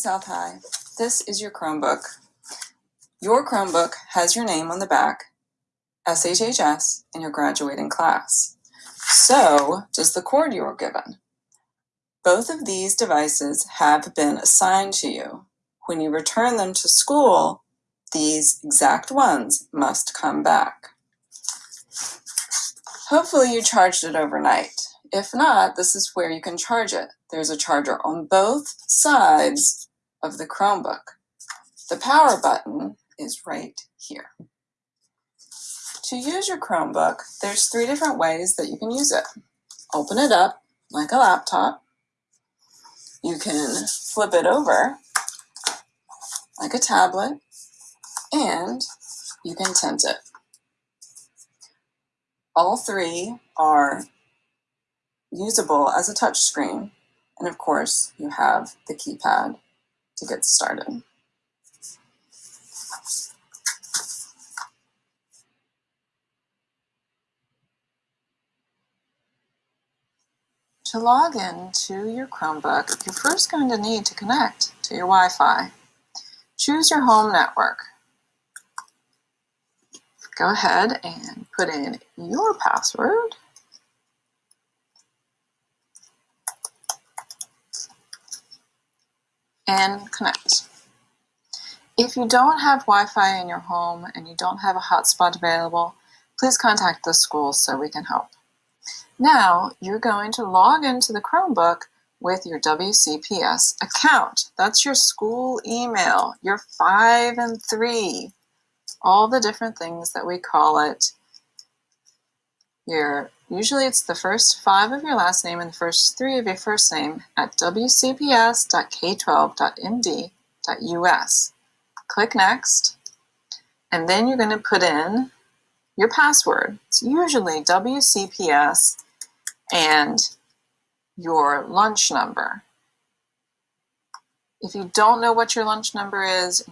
South High. This is your Chromebook. Your Chromebook has your name on the back, SHHS, and your graduating class. So does the cord you were given. Both of these devices have been assigned to you. When you return them to school, these exact ones must come back. Hopefully you charged it overnight. If not, this is where you can charge it. There's a charger on both sides of the Chromebook. The power button is right here. To use your Chromebook, there's three different ways that you can use it. Open it up like a laptop. You can flip it over like a tablet, and you can tint it. All three are usable as a touchscreen, and of course, you have the keypad to get started. To log in to your Chromebook, you're first going to need to connect to your Wi-Fi. Choose your home network. Go ahead and put in your password. And connect. If you don't have Wi-Fi in your home and you don't have a hotspot available, please contact the school so we can help. Now you're going to log into the Chromebook with your WCPS account. That's your school email, your five and three, all the different things that we call it. Your Usually it's the first five of your last name and the first three of your first name at wcps.k12.md.us. Click Next, and then you're going to put in your password. It's usually WCPS and your lunch number. If you don't know what your lunch number is